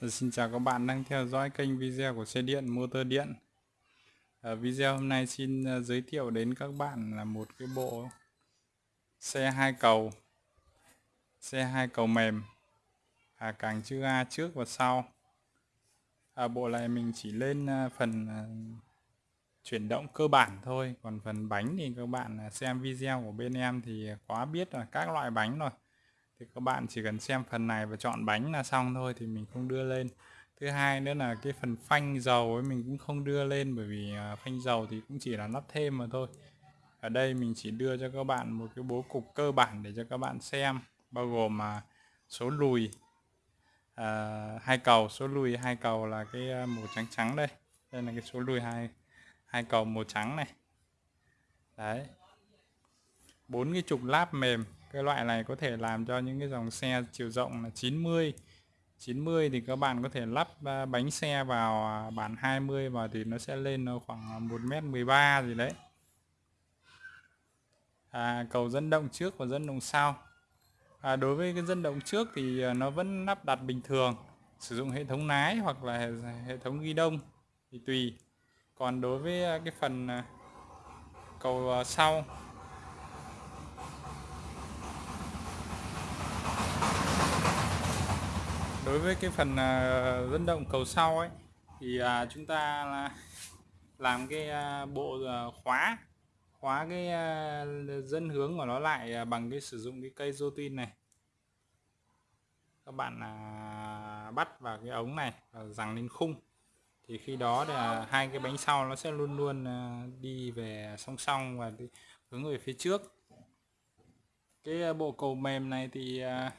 Dạ, xin chào các bạn đang theo dõi kênh video của xe điện motor điện. Ở video hôm nay xin ờ, giới thiệu đến các bạn là một cái bộ xe hai cầu xe hai cầu mềm. À, càng chữ A trước và sau. À, bộ này mình chỉ lên ờ, phần chuyển động cơ bản thôi. Còn phần bánh thì các bạn xem video của bên em thì quá biết là các loại bánh rồi thì các bạn chỉ cần xem phần này và chọn bánh là xong thôi thì mình không đưa lên. Thứ hai nữa là cái phần phanh dầu ấy mình cũng không đưa lên bởi vì à, phanh dầu thì cũng chỉ là lắp thêm mà thôi. Ở đây mình chỉ đưa cho các bạn một cái bố cục cơ bản để cho các bạn xem bao gồm mà số lùi à, hai cầu. Số lùi hai cầu là cái à, màu trắng trắng đây. Đây là cái số lùi hai hai cầu màu trắng này. Đấy. Bốn cái trục láp mềm cái loại này có thể làm cho những cái dòng xe chiều rộng là 90 90 thì các bạn có thể lắp à, bánh xe vào à, bản 20 vào thì nó sẽ lên khoảng à, 1m13 gì đấy. À, cầu dẫn động trước và dẫn động sau. À, đối với cái dẫn động trước thì nó vẫn lắp đặt bình thường sử dụng hệ thống lái hoặc là hệ thống ghi đông thì tùy. Còn đối với cái phần cầu sau đối với cái phần à, dẫn động cầu sau ấy thì à, chúng ta làm cái à, bộ khóa khóa cái dân dẫn hướng của nó lại bằng cái sử dụng cái cây rô tin này. Các bạn bắt vào cái ống này và rằng lên khung. Thì khi đó là hai cái bánh sau nó sẽ luôn luôn đi về song song và hướng về phía trước. Cái bộ cầu mềm này thì uh,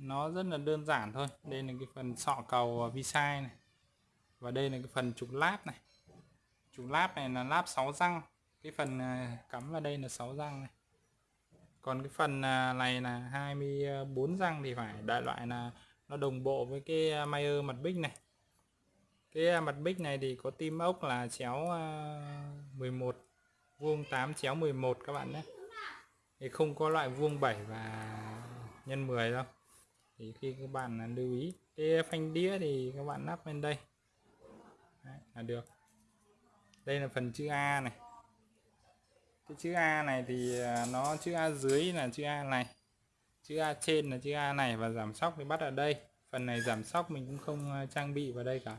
nó rất là đơn giản thôi. Đây là cái phần sọ cầu vi sai này. Và đây là cái phần trục láp này. Trục láp này là láp 6 răng. Cái phần à, cắm vào đây là 6 răng này. Còn cái phần à, này là 24 răng thì phải đại loại là nó đồng bộ với cái à, Mayer mặt bích này. Cái mặt bích này thì có tim ốc là chéo 11 vuông 8 chéo 11 các bạn nhé. Thì không có loại vuông 7 và nhân 10 đâu thì khi các bạn lưu ý cái phanh đĩa thì các bạn lắp lên đây. Đấy, là được. Đây là phần chữ A này. Cái chữ A này thì à, nó chữ A dưới là chữ A này chữ A trên là chữ A này và giảm sóc thì bắt ở đây. Phần này giảm sóc mình cũng không à, trang bị vào đây cả.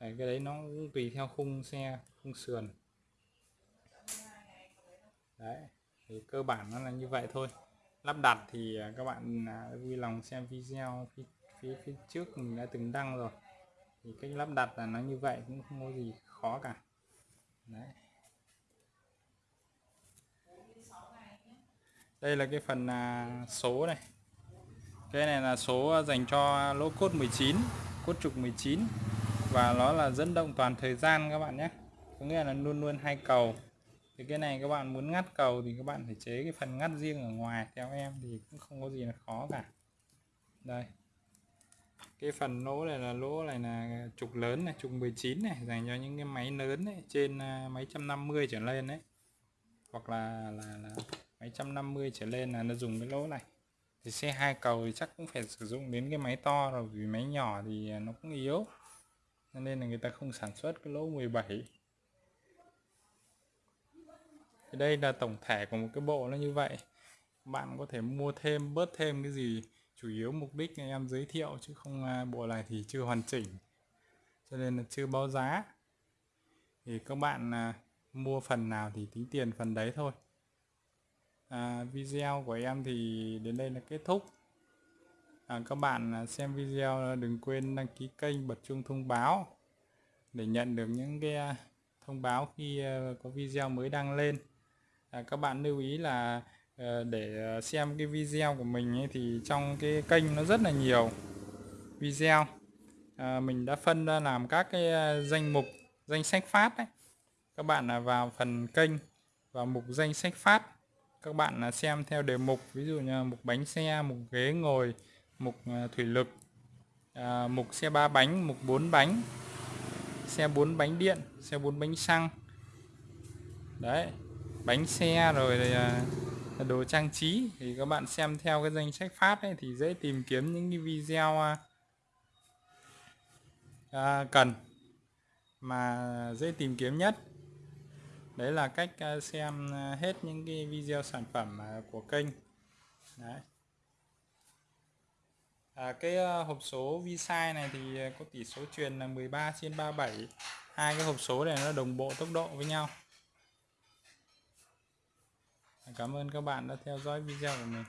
Đấy, cái đấy nó cũng tùy theo khung xe khung sườn. Đấy thì cơ bản nó là như vậy thôi lắp đặt thì à, các bạn à, vui lòng xem video phía, phía, phía trước mình đã từng đăng rồi. Thì cách lắp đặt là nó như vậy cũng không có gì khó cả. Đấy. đây là cái phần à, số này. Cái này là số dành cho lỗ cốt 19 cốt trục 19 và nó là dẫn động toàn thời gian các bạn nhé. Có nghĩa là luôn luôn hai cầu thì cái này các bạn muốn ngắt cầu thì các bạn phải chế cái phần ngắt riêng ở ngoài theo em thì cũng không có gì là khó cả. Đây. Cái phần lỗ này là lỗ này là trục lớn này trục 19 này dành cho những cái máy lớn đấy trên uh, máy 150 trở lên đấy hoặc là là, là máy 150 trở lên là nó dùng cái lỗ này. Thì xe hai cầu thì chắc cũng phải sử dụng đến cái máy to rồi vì máy nhỏ thì à, nó cũng yếu. Nên là người ta không sản xuất cái lỗ 17 thì đây là tổng thể của một cái bộ nó như vậy. Bạn có thể mua thêm bớt thêm cái gì chủ yếu mục đích em giới thiệu chứ không à, bộ này thì chưa hoàn chỉnh. Cho nên là chưa báo giá. Thì các bạn à, mua phần nào thì tính tiền phần đấy thôi. À, video của em thì đến đây là kết thúc. À, các bạn à, xem video à, đừng quên đăng ký kênh bật chuông thông báo để nhận được những cái à, thông báo khi có video mới đăng lên à, các bạn lưu ý là ờ, để ờ, xem cái video của mình ấy, thì trong cái kênh nó rất là nhiều video. À, mình đã phân ra làm các cái danh mục danh sách phát đấy các bạn là vào phần kênh và mục danh sách phát. Các bạn là xem theo đề mục ví dụ như mục bánh xe mục ghế ngồi mục thủy lực à, mục xe ba bánh mục bốn bánh xe bốn bánh điện xe bốn bánh xăng. Đấy bánh xe rồi à, đồ trang trí. Thì các bạn xem theo cái danh sách phát ấy thì dễ tìm kiếm những cái video à, à cần mà dễ tìm kiếm nhất. Đấy là cách à, xem hết những cái video sản phẩm của kênh. Đấy. À, cái hộp số vi-sai này thì có tỷ số truyền là 13 trên 37 hai cái hộp số này nó đồng bộ tốc độ với nhau cảm ơn các bạn đã theo dõi video của mình.